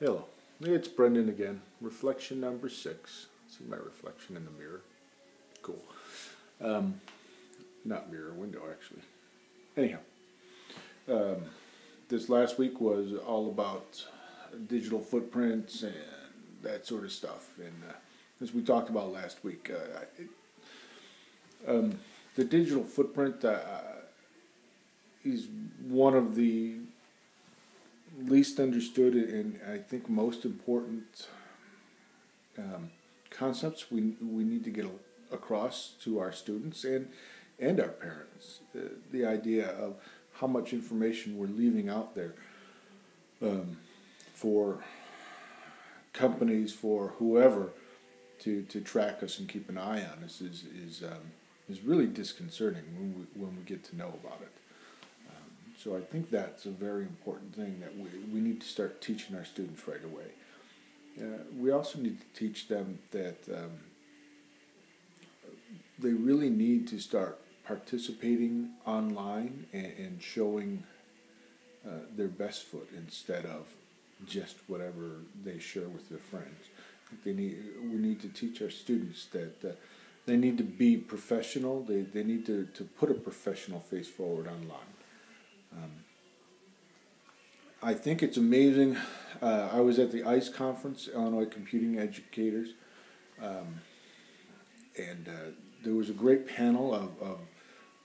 Hello, it's Brendan again. Reflection number six. See my reflection in the mirror. Cool. Um, not mirror, window actually. Anyhow, um, this last week was all about digital footprints and that sort of stuff. And uh, as we talked about last week, uh, it, um, the digital footprint uh, is one of the least understood and I think most important um, concepts we, we need to get across to our students and and our parents. Uh, the idea of how much information we're leaving out there um, for companies, for whoever, to, to track us and keep an eye on us is is um, is really disconcerting when we when we get to know about it. So I think that's a very important thing that we, we need to start teaching our students right away. Uh, we also need to teach them that um, they really need to start participating online and, and showing uh, their best foot instead of just whatever they share with their friends. They need, we need to teach our students that uh, they need to be professional, they, they need to, to put a professional face forward online. Um, I think it's amazing. Uh, I was at the ICE conference, Illinois Computing Educators, um, and uh, there was a great panel of, of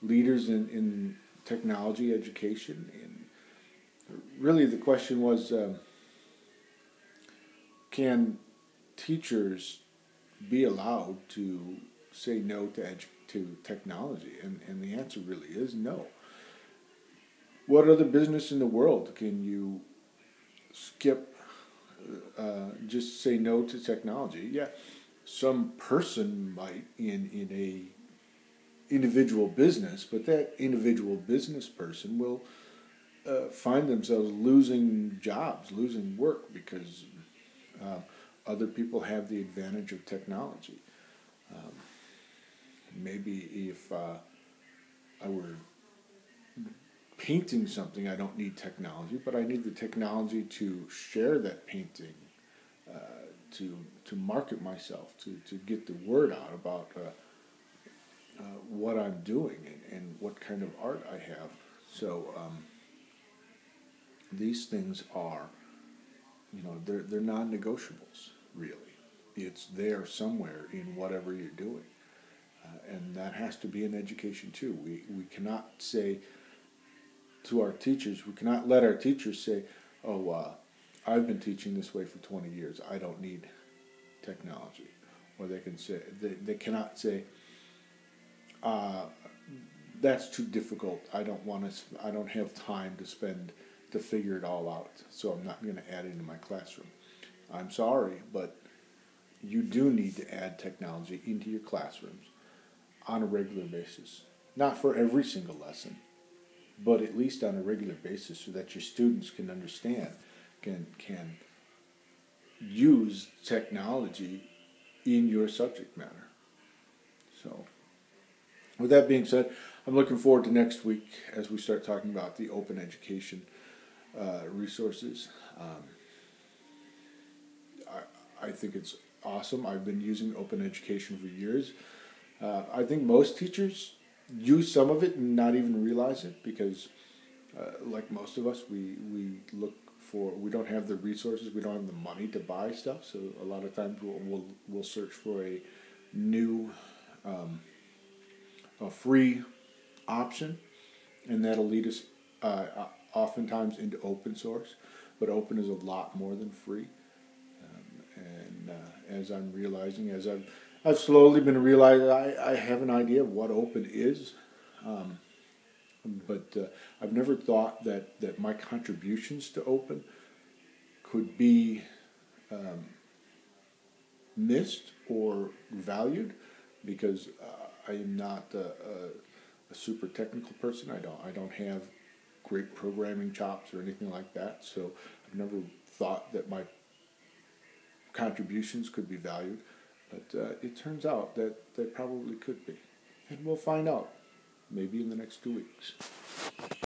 leaders in, in technology education. And really, the question was um, can teachers be allowed to say no to, edu- to technology? And, and the answer really is no. What other business in the world can you skip, uh, just say no to technology? Yeah, some person might in, in a individual business, but that individual business person will uh, find themselves losing jobs, losing work because uh, other people have the advantage of technology. Um, maybe if uh, I were painting something, I don't need technology, but I need the technology to share that painting, uh, to to market myself, to, to get the word out about uh, uh, what I'm doing and, and what kind of art I have. So um, these things are, you know, they're they're non-negotiables. Really, it's there somewhere in whatever you're doing, uh, and that has to be in education too. We we cannot say to our teachers. We cannot let our teachers say, "Oh, uh, I've been teaching this way for 20 years. I don't need technology," or they can say they, they cannot say, uh, "That's too difficult. I don't want to. I don't have time to spend to figure it all out. So I'm not going to add it into my classroom." I'm sorry, but you do need to add technology into your classrooms on a regular basis. Not for every single lesson, but at least on a regular basis so that your students can understand, can, can use technology in your subject matter. So, with that being said, I'm looking forward to next week as we start talking about the open education uh, resources. Um, I, I think it's awesome. I've been using open education for years. Uh, I think most teachers use some of it and not even realize it because, uh, like most of us, we, we look for, we don't have the resources, we don't have the money to buy stuff. So a lot of times we'll, we'll, we'll search for a new, um, a free option, and that'll lead us uh, oftentimes into open source. But open is a lot more than free. Um, and uh, as I'm realizing, as I've I've slowly been realizing I, I have an idea of what open is, um, but uh, I've never thought that, that my contributions to open could be um, missed or valued because uh, I am not a, a, a, super technical person. I don't I don't have great programming chops or anything like that. So I've never thought that my contributions could be valued. But uh, it turns out that they probably could be. And we'll find out maybe in the next two weeks.